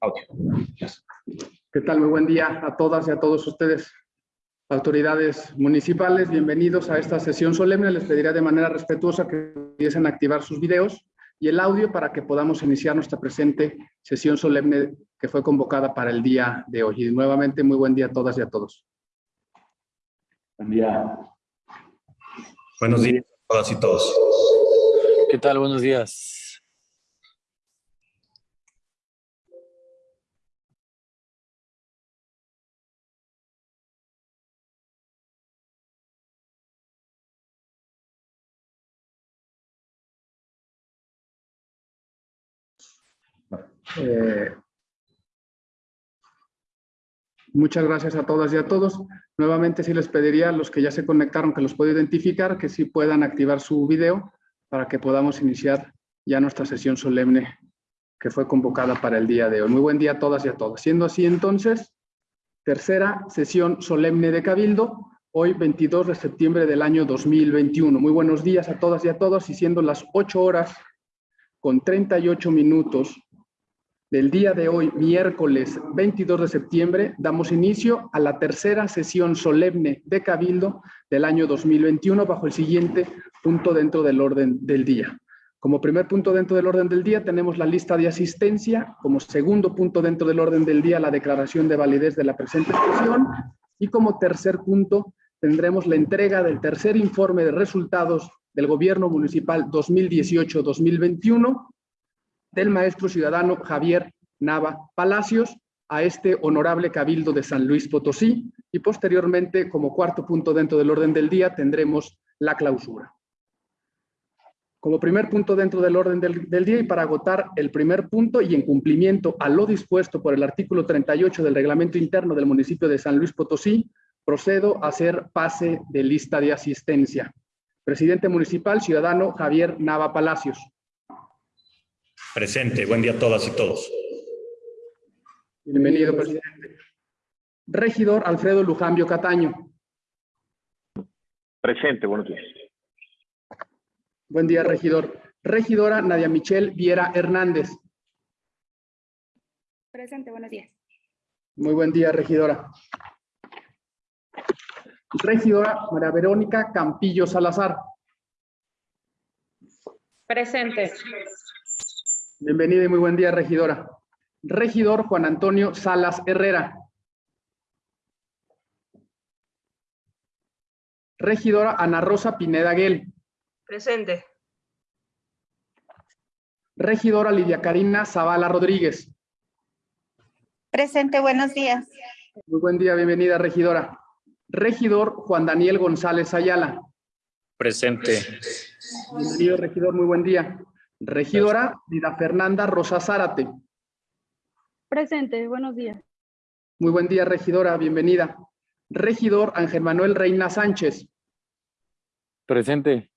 audio. ¿Qué tal? Muy buen día a todas y a todos ustedes. Autoridades municipales, bienvenidos a esta sesión solemne. Les pediría de manera respetuosa que pudiesen activar sus videos y el audio para que podamos iniciar nuestra presente sesión solemne que fue convocada para el día de hoy. Y nuevamente, muy buen día a todas y a todos. Buen día. Buenos días a todas y todos. ¿Qué tal? Buenos días. Eh, muchas gracias a todas y a todos. Nuevamente sí les pediría a los que ya se conectaron, que los puedo identificar, que sí puedan activar su video para que podamos iniciar ya nuestra sesión solemne que fue convocada para el día de hoy. Muy buen día a todas y a todos. Siendo así entonces, tercera sesión solemne de Cabildo, hoy 22 de septiembre del año 2021. Muy buenos días a todas y a todos y siendo las 8 horas con 38 minutos del día de hoy, miércoles 22 de septiembre, damos inicio a la tercera sesión solemne de Cabildo del año 2021 bajo el siguiente punto dentro del orden del día. Como primer punto dentro del orden del día tenemos la lista de asistencia, como segundo punto dentro del orden del día la declaración de validez de la presente sesión. Y como tercer punto tendremos la entrega del tercer informe de resultados del Gobierno Municipal 2018-2021 del maestro ciudadano Javier Nava Palacios a este honorable Cabildo de San Luis Potosí y posteriormente, como cuarto punto dentro del orden del día, tendremos la clausura. Como primer punto dentro del orden del, día y para agotar el primer punto y en cumplimiento a lo dispuesto por el artículo 38 del reglamento interno del municipio de San Luis Potosí, procedo a hacer pase de lista de asistencia. Presidente municipal, ciudadano Javier Nava Palacios. Presente. Buen día a todas y todos. Bienvenido, presidente. Regidor Alfredo Lujambio Cataño. Presente, buenos días. Buen día, regidor. Regidora Nadia Michelle Viera Hernández. Presente, buenos días. Muy buen día, regidora. Regidora María Verónica Campillo Salazar. Presente. Bienvenida y muy buen día, regidora. Regidor Juan Antonio Salas Herrera. Regidora Ana Rosa Pineda Guel. Presente. Regidora Lidia Karina Zavala Rodríguez. Presente, buenos días. Muy buen día, bienvenida, regidora. Regidor Juan Daniel González Ayala. Presente. Bienvenido, regidor, muy buen día. Regidora Lida Fernanda Rosa Zárate. Presente, buenos días. Muy buen día, regidora, bienvenida. Regidor Ángel Manuel Reina Sánchez. Presente.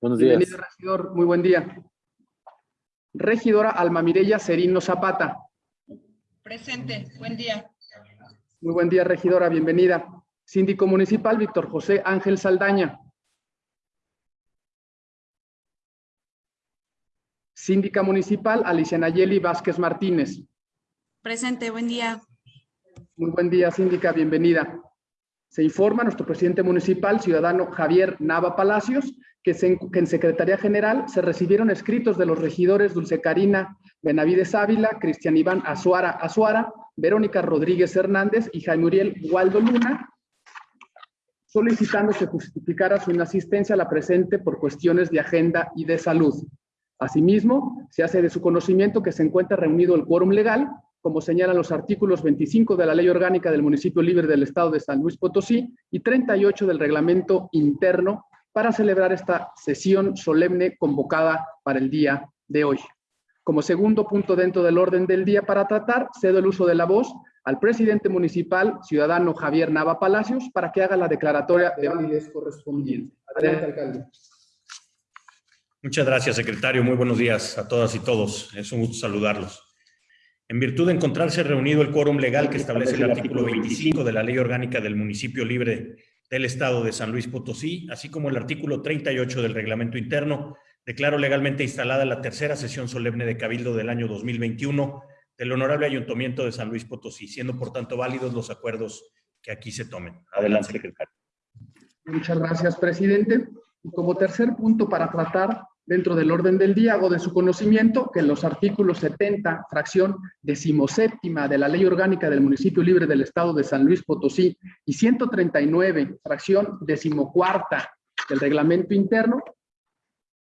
Buenos días. Bienvenido, regidor, muy buen día. Regidora Alma Mireya Serino Zapata. Presente, buen día. Muy buen día, regidora, bienvenida. Síndico municipal Víctor José Ángel Saldaña. Síndica municipal Alicia Nayeli Vázquez Martínez. Presente, buen día. Muy buen día, síndica, bienvenida. Se informa nuestro presidente municipal, ciudadano Javier Nava Palacios, que, se, que, en Secretaría General se recibieron escritos de los regidores Dulce Karina Benavides Ávila, Cristian Iván Azuara Azuara, Verónica Rodríguez Hernández y Jaime Uriel Waldo Luna, solicitando que justificara su inasistencia a la presente por cuestiones de agenda y de salud. Asimismo, se hace de su conocimiento que se encuentra reunido el quórum legal, como señalan los artículos 25 de la Ley Orgánica del Municipio Libre del Estado de San Luis Potosí y 38 del Reglamento Interno para celebrar esta sesión solemne convocada para el día de hoy. Como segundo punto dentro del orden del día para tratar, cedo el uso de la voz al presidente municipal, ciudadano Javier Nava Palacios, para que haga la declaratoria de validez correspondiente. Adelante, alcalde. Muchas gracias, secretario. Muy buenos días a todas y todos. Es un gusto saludarlos. En virtud de encontrarse reunido el quórum legal que establece el artículo 25 de la Ley Orgánica del Municipio Libre del Estado de San Luis Potosí, así como el artículo 38 del Reglamento Interno, declaro legalmente instalada la tercera sesión solemne de Cabildo del año 2021 del Honorable Ayuntamiento de San Luis Potosí, siendo por tanto válidos los acuerdos que aquí se tomen. Adelante, secretario. Muchas gracias, presidente. Como tercer punto para tratar dentro del orden del día, hago de su conocimiento que los artículos 70, fracción decimoséptima de la Ley Orgánica del Municipio Libre del Estado de San Luis Potosí y 139, fracción decimocuarta del reglamento interno,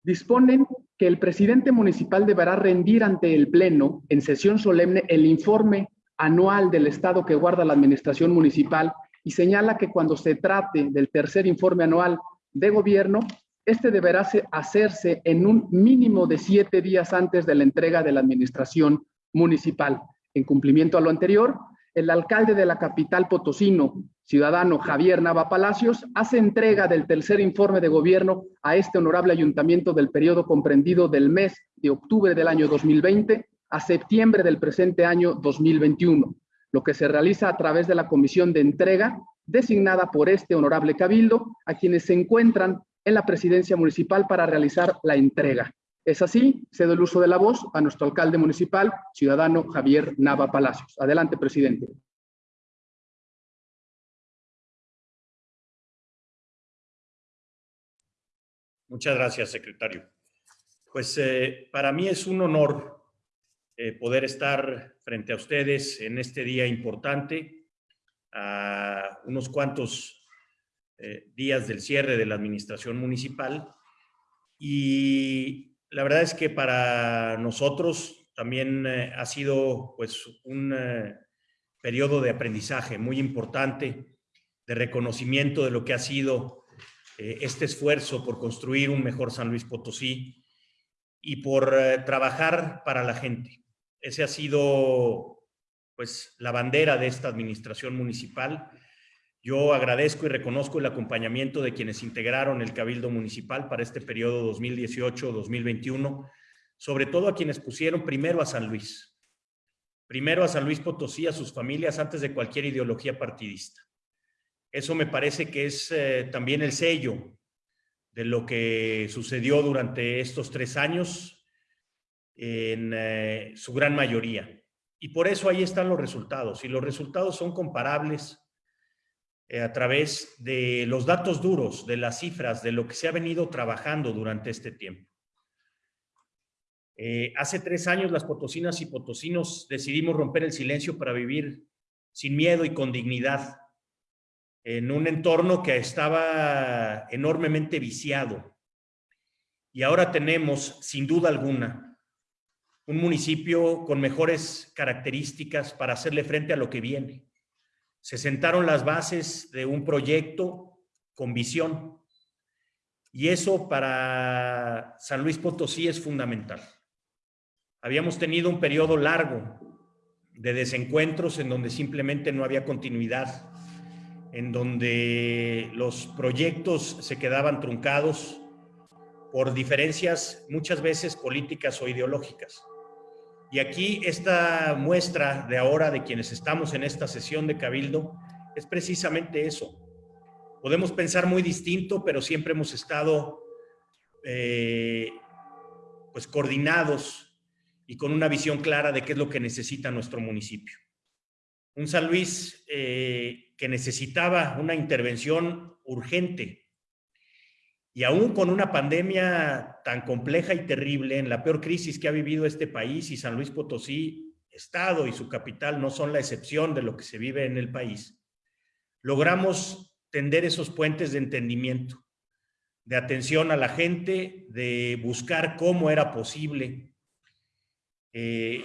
disponen que el presidente municipal deberá rendir ante el Pleno en sesión solemne el informe anual del estado que guarda la administración municipal y señala que cuando se trate del tercer informe anual de gobierno, este deberá hacerse en un mínimo de siete días antes de la entrega de la administración municipal. En cumplimiento a lo anterior, el alcalde de la capital potosino, ciudadano Javier Nava Palacios, hace entrega del tercer informe de gobierno a este honorable ayuntamiento del periodo comprendido del mes de octubre del año 2020 a septiembre del presente año 2021, lo que se realiza a través de la comisión de entrega designada por este honorable cabildo a quienes se encuentran en la presidencia municipal para realizar la entrega. Es así, cedo el uso de la voz a nuestro alcalde municipal, ciudadano Javier Nava Palacios. Adelante, presidente. Muchas gracias, secretario. Pues eh, para mí es un honor eh, poder estar frente a ustedes en este día importante, a unos cuantos eh, días del cierre de la administración municipal. Y la verdad es que para nosotros también eh, ha sido pues un eh, periodo de aprendizaje muy importante, de reconocimiento de lo que ha sido este esfuerzo por construir un mejor San Luis Potosí y por trabajar para la gente. Ese ha sido pues la bandera de esta administración municipal. Yo agradezco y reconozco el acompañamiento de quienes integraron el Cabildo Municipal para este periodo 2018-2021, sobre todo a quienes pusieron primero a San Luis, primero a San Luis Potosí, a sus familias, antes de cualquier ideología partidista. Eso me parece que es eh, también el sello de lo que sucedió durante estos tres años en eh, su gran mayoría. Y por eso ahí están los resultados. Y los resultados son comparables eh, a través de los datos duros, de las cifras, de lo que se ha venido trabajando durante este tiempo. Eh, hace tres años las potosinas y potosinos decidimos romper el silencio para vivir sin miedo y con dignidad en un entorno que estaba enormemente viciado. Y ahora tenemos, sin duda alguna, un municipio con mejores características para hacerle frente a lo que viene. Se sentaron las bases de un proyecto con visión. Y eso para San Luis Potosí es fundamental. Habíamos tenido un periodo largo de desencuentros en donde simplemente no había continuidad, en donde los proyectos se quedaban truncados por diferencias muchas veces políticas o ideológicas. Y aquí esta muestra de ahora de quienes estamos en esta sesión de Cabildo es precisamente eso. Podemos pensar muy distinto, pero siempre hemos estado eh, pues coordinados y con una visión clara de qué es lo que necesita nuestro municipio. Un San Luis eh, que necesitaba una intervención urgente y aún con una pandemia tan compleja y terrible, en la peor crisis que ha vivido este país y San Luis Potosí, Estado y su capital no son la excepción de lo que se vive en el país, logramos tender esos puentes de entendimiento, de atención a la gente, de buscar cómo era posible eh,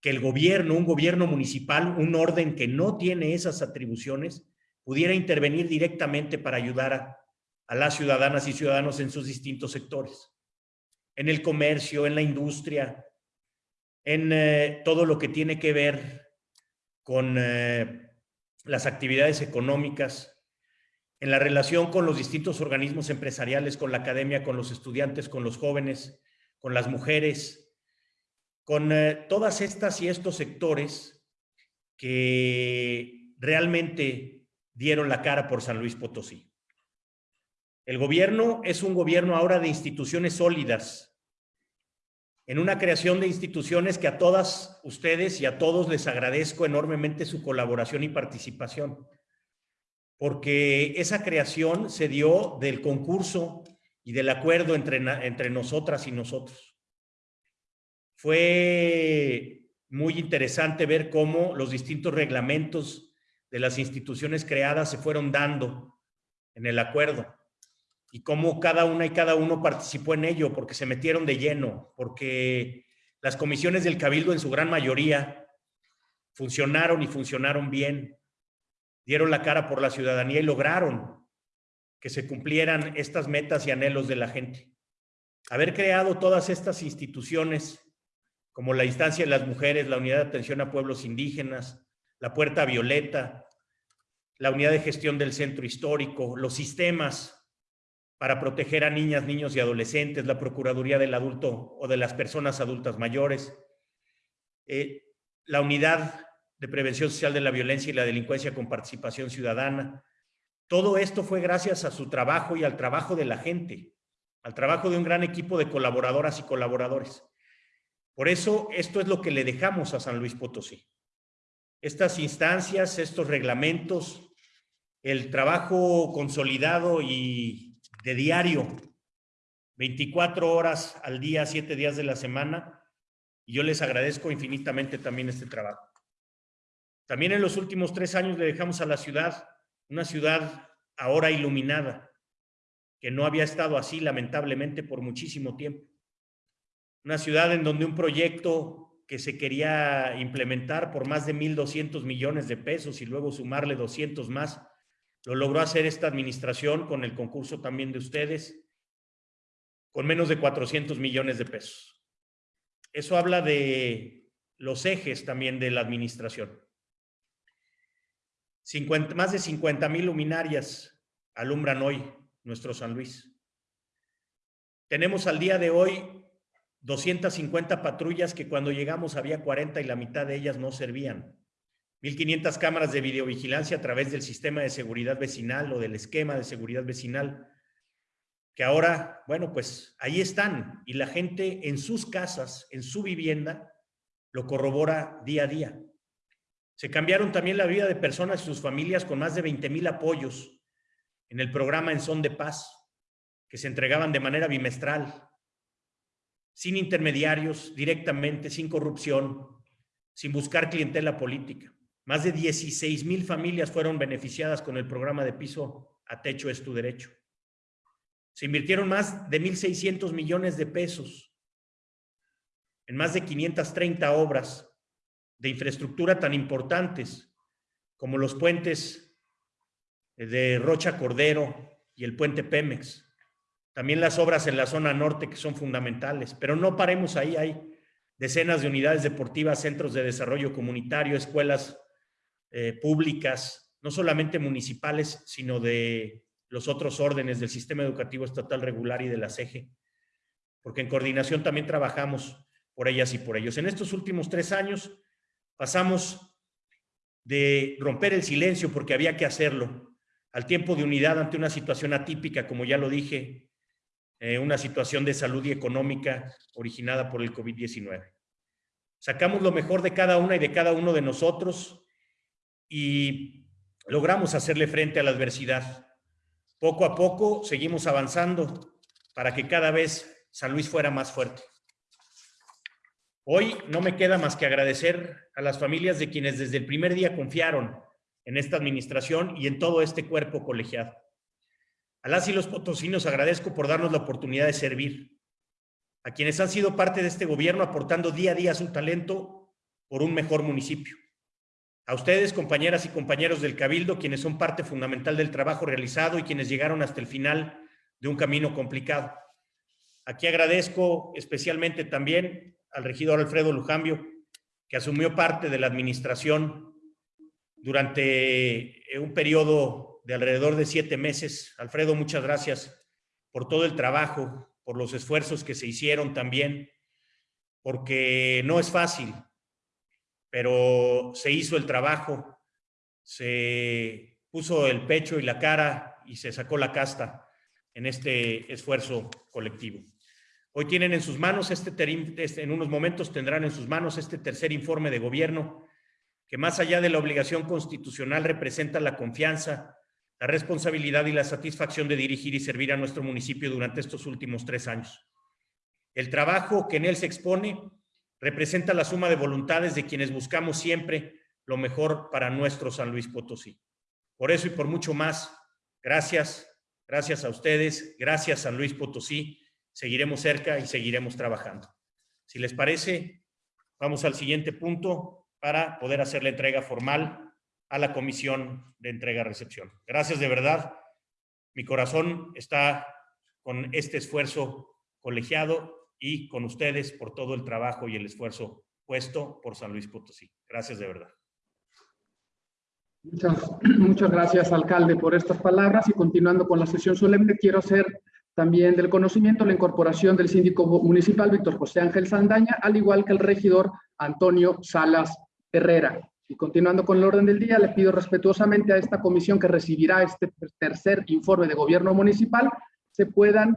que el gobierno, un gobierno municipal, un orden que no tiene esas atribuciones, pudiera intervenir directamente para ayudar a, a las ciudadanas y ciudadanos en sus distintos sectores, en el comercio, en la industria, en eh, todo lo que tiene que ver con eh, las actividades económicas, en la relación con los distintos organismos empresariales, con la academia, con los estudiantes, con los jóvenes, con las mujeres, con eh, todas estas y estos sectores que realmente dieron la cara por San Luis Potosí. El gobierno es un gobierno ahora de instituciones sólidas, en una creación de instituciones que a todas ustedes y a todos les agradezco enormemente su colaboración y participación, porque esa creación se dio del concurso y del acuerdo entre, entre nosotras y nosotros. Fue muy interesante ver cómo los distintos reglamentos de las instituciones creadas se fueron dando en el acuerdo y cómo cada una y cada uno participó en ello, porque se metieron de lleno, porque las comisiones del Cabildo en su gran mayoría funcionaron y funcionaron bien, dieron la cara por la ciudadanía y lograron que se cumplieran estas metas y anhelos de la gente. Haber creado todas estas instituciones, como la instancia de las mujeres, la unidad de atención a pueblos indígenas, la puerta violeta, la unidad de gestión del centro histórico, los sistemas para proteger a niñas, niños y adolescentes, la Procuraduría del Adulto o de las personas adultas mayores, eh, la Unidad de Prevención Social de la Violencia y la Delincuencia con Participación Ciudadana. Todo esto fue gracias a su trabajo y al trabajo de la gente, al trabajo de un gran equipo de colaboradoras y colaboradores. Por eso, esto es lo que le dejamos a San Luis Potosí. Estas instancias, estos reglamentos, el trabajo consolidado y diario, 24 horas al día, 7 días de la semana, y yo les agradezco infinitamente también este trabajo. También en los últimos tres años le dejamos a la ciudad, una ciudad ahora iluminada, que no había estado así lamentablemente por muchísimo tiempo. Una ciudad en donde un proyecto que se quería implementar por más de 1.200 millones de pesos y luego sumarle 200 más, lo logró hacer esta administración con el concurso también de ustedes, con menos de 400 millones de pesos. Eso habla de los ejes también de la administración. más de 50 mil luminarias alumbran hoy nuestro San Luis. Tenemos al día de hoy 250 patrullas que cuando llegamos había 40 y la mitad de ellas no servían. 1.500 cámaras de videovigilancia a través del sistema de seguridad vecinal o del esquema de seguridad vecinal, que ahora, bueno, pues ahí están y la gente en sus casas, en su vivienda, lo corrobora día a día. Se cambiaron también la vida de personas y sus familias con más de 20 mil apoyos en el programa En Son de Paz, que se entregaban de manera bimestral, sin intermediarios, directamente, sin corrupción, sin buscar clientela política. Más de 16 mil familias fueron beneficiadas con el programa de piso a techo es tu derecho. Se invirtieron más de 1.600 millones de pesos en más de 530 obras de infraestructura tan importantes como los puentes de Rocha Cordero y el puente Pemex. También las obras en la zona norte que son fundamentales, pero no paremos ahí, hay decenas de unidades deportivas, centros de desarrollo comunitario, escuelas eh, públicas, no solamente municipales, sino de los otros órdenes del sistema educativo estatal regular y de la CEGE, porque en coordinación también trabajamos por ellas y por ellos. En estos últimos tres años pasamos de romper el silencio porque había que hacerlo, al tiempo de unidad ante una situación atípica, como ya lo dije, eh, una situación de salud y económica originada por el COVID-19. Sacamos lo mejor de cada una y de cada uno de nosotros y logramos hacerle frente a la adversidad. Poco a poco seguimos avanzando para que cada vez San Luis fuera más fuerte. Hoy no me queda más que agradecer a las familias de quienes desde el primer día confiaron en esta administración y en todo este cuerpo colegiado. A las y los potosinos agradezco por darnos la oportunidad de servir. A quienes han sido parte de este gobierno aportando día a día su talento por un mejor municipio. A ustedes, compañeras y compañeros del Cabildo, quienes son parte fundamental del trabajo realizado y quienes llegaron hasta el final de un camino complicado. Aquí agradezco especialmente también al regidor Alfredo Lujambio, que asumió parte de la administración durante un periodo de alrededor de siete meses. Alfredo, muchas gracias por todo el trabajo, por los esfuerzos que se hicieron también, porque no es fácil pero se hizo el trabajo, se puso el pecho y la cara y se sacó la casta en este esfuerzo colectivo. Hoy tienen en sus manos este, este- en unos momentos tendrán en sus manos este tercer informe de gobierno que más allá de la obligación constitucional representa la confianza, la responsabilidad y la satisfacción de dirigir y servir a nuestro municipio durante estos últimos tres años. El trabajo que en él se expone representa la suma de voluntades de quienes buscamos siempre lo mejor para nuestro San Luis Potosí. Por eso y por mucho más, gracias, gracias a ustedes, gracias San Luis Potosí, seguiremos cerca y seguiremos trabajando. Si les parece, vamos al siguiente punto para poder hacer la entrega formal a la comisión de entrega-recepción. Gracias de verdad. Mi corazón está con este esfuerzo colegiado y con ustedes por todo el trabajo y el esfuerzo puesto por San Luis Potosí. Gracias de verdad. Muchas, muchas gracias, alcalde, por estas palabras y continuando con la sesión solemne, quiero hacer también del conocimiento la incorporación del síndico municipal Víctor José Ángel Saldaña, al igual que el regidor Antonio Salas Herrera. Y continuando con el orden del día, le pido respetuosamente a esta comisión que recibirá este tercer informe de gobierno municipal, se puedan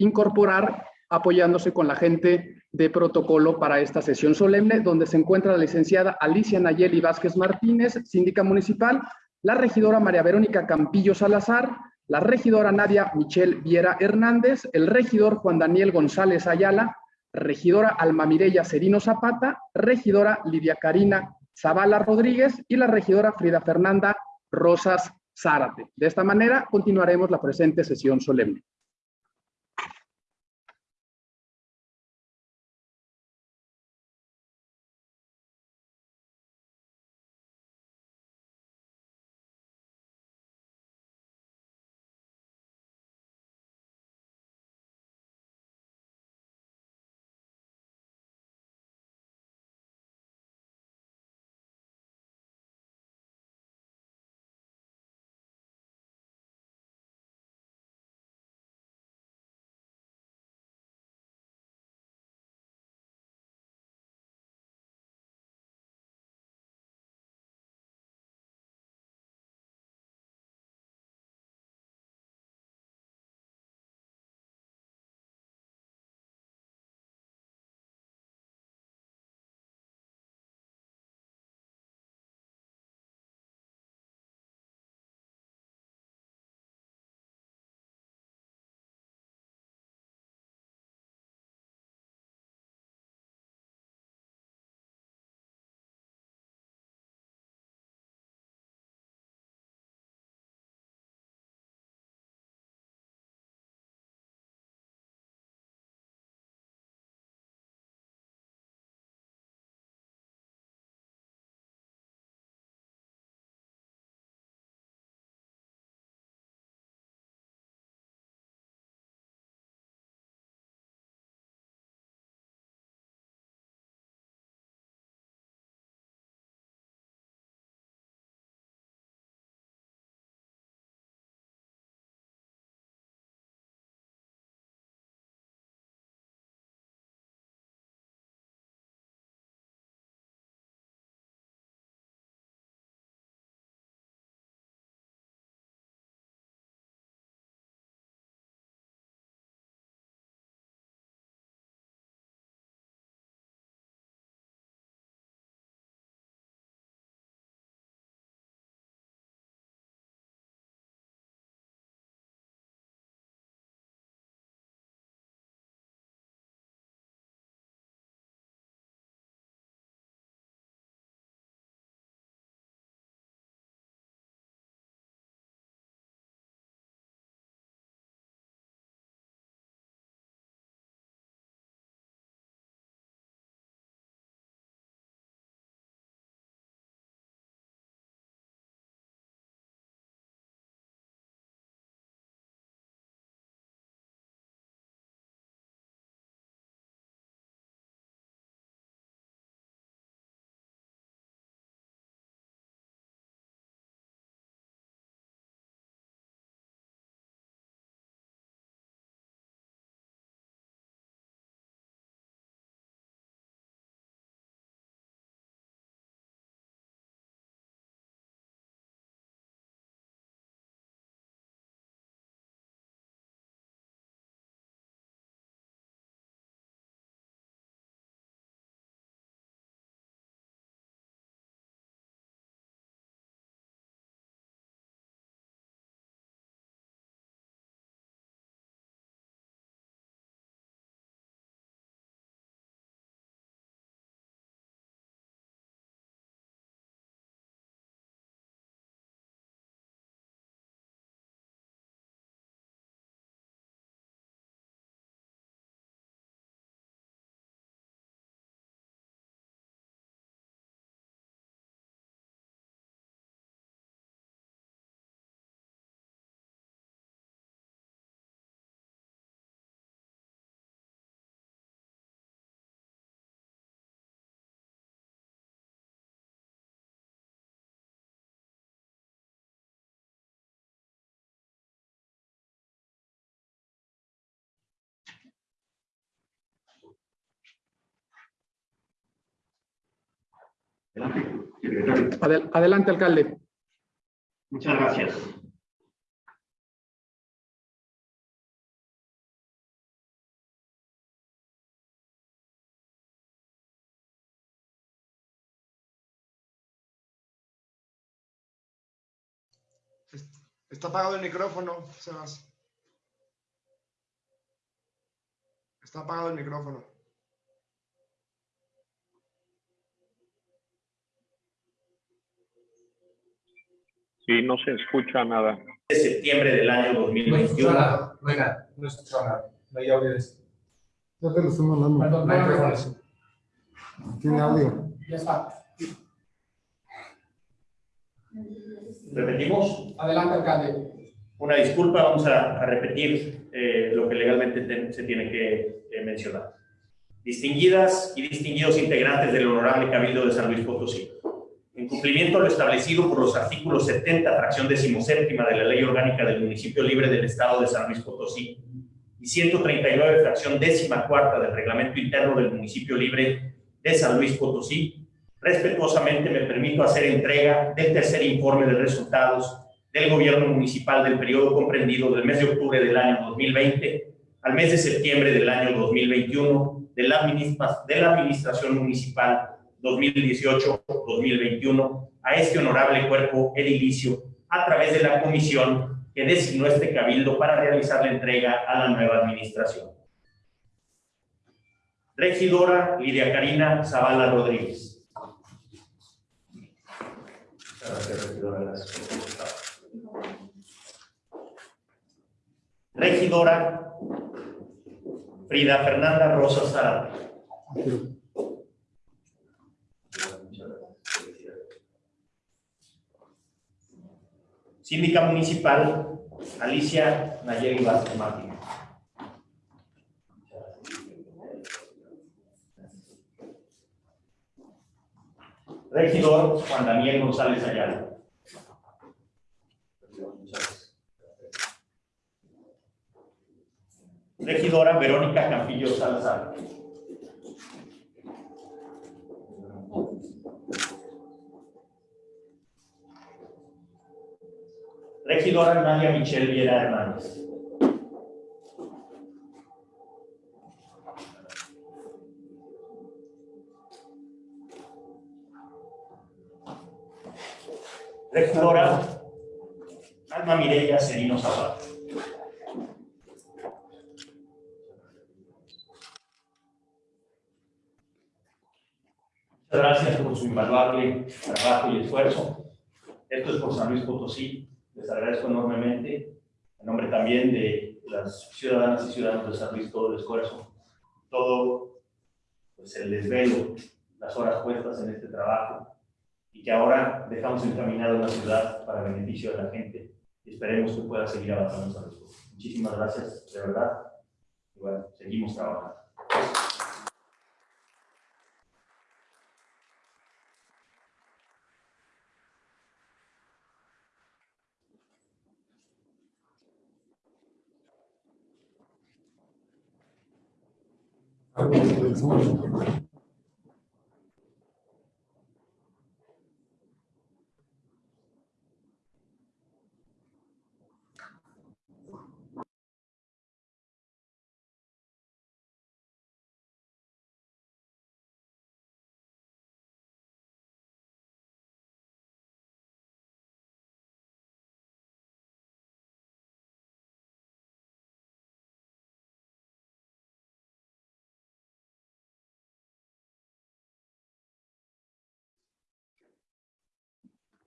incorporar apoyándose con la gente de protocolo para esta sesión solemne, donde se encuentra la licenciada Alicia Nayeli Vázquez Martínez, síndica municipal, la regidora María Verónica Campillo Salazar, la regidora Nadia Michelle Viera Hernández, el regidor Juan Daniel González Ayala, regidora Alma Mireya Serino Zapata, regidora Lidia Karina Zavala Rodríguez y la regidora Frida Fernanda Rosas Zárate. De esta manera continuaremos la presente sesión solemne. Secretario. Adel- adelante, alcalde. Muchas gracias. Está apagado el micrófono, Sebas. Está apagado el micrófono. Sí, no se escucha nada. De septiembre del año 2021. nada, no hay nada, no escucho nada. No hay audio de eso. Ya te lo estoy mandando. No hay. Tiene audio. Ya está. ¿Repetimos? Adelante, alcalde. Una disculpa, vamos a, a repetir eh, lo que legalmente te- se tiene que eh, mencionar. Distinguidas y distinguidos integrantes del Honorable Cabildo de San Luis Potosí, cumplimiento a lo establecido por los artículos 70, fracción decimoséptima de la Ley Orgánica del Municipio Libre del Estado de San Luis Potosí y 139, fracción décima cuarta del Reglamento Interno del Municipio Libre de San Luis Potosí, respetuosamente me permito hacer entrega del tercer informe de resultados del gobierno municipal del periodo comprendido del mes de octubre del año 2020 al mes de septiembre del año 2021 de la, de la administración municipal 2018-2021 a este honorable cuerpo edilicio a través de la comisión que designó este cabildo para realizar la entrega a la nueva administración. Regidora Lidia Karina Zavala Rodríguez. Regidora. Frida Fernanda Rosa Zara. Síndica municipal Alicia Nayeli Vázquez Martínez. Regidor Juan Daniel González Ayala. Regidora Verónica Campillo Salazar. Regidora Nadia Michelle Viera Hernández. Regidora Alma Mireya Serino Zapata. Gracias por su invaluable trabajo y esfuerzo. Esto es por San Luis Potosí. Les agradezco enormemente. En nombre también de las ciudadanas y ciudadanos de San Luis, todo el esfuerzo, todo pues, el desvelo, las horas puestas en este trabajo y que ahora dejamos encaminado la ciudad para beneficio de la gente y esperemos que pueda seguir avanzando San Luis. Muchísimas gracias, de verdad. Y bueno, seguimos trabajando. as long as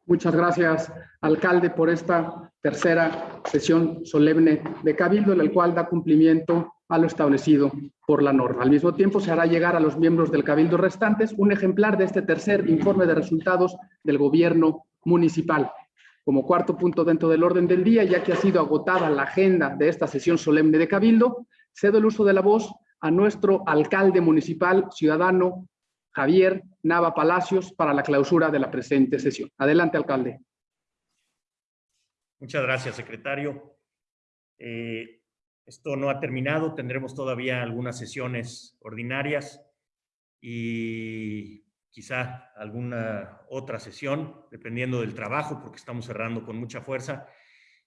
Muchas gracias, alcalde, por esta tercera sesión solemne de Cabildo, en la cual da cumplimiento a lo establecido por la norma. Al mismo tiempo, se hará llegar a los miembros del Cabildo restantes un ejemplar de este tercer informe de resultados del gobierno municipal. Como cuarto punto dentro del orden del día, ya que ha sido agotada la agenda de esta sesión solemne de Cabildo, cedo el uso de la voz a nuestro alcalde municipal, ciudadano Javier Nava Palacios, para la clausura de la presente sesión. Adelante, alcalde. Muchas gracias, secretario. Eh, esto no ha terminado, tendremos todavía algunas sesiones ordinarias y quizá alguna otra sesión, dependiendo del trabajo, porque estamos cerrando con mucha fuerza.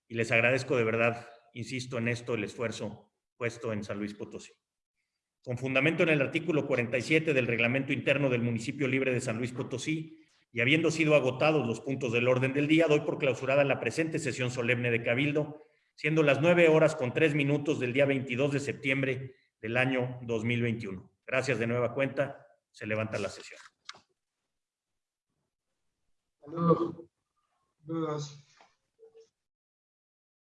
Y les agradezco de verdad, insisto en esto, el esfuerzo puesto en San Luis Potosí. Con fundamento en el artículo 47 del Reglamento Interno del Municipio Libre de San Luis Potosí, y habiendo sido agotados los puntos del orden del día, doy por clausurada la presente sesión solemne de Cabildo, siendo las nueve horas con tres minutos del día 22 de septiembre del año 2021. Gracias de nueva cuenta. Se levanta la sesión. Saludos. Dudas.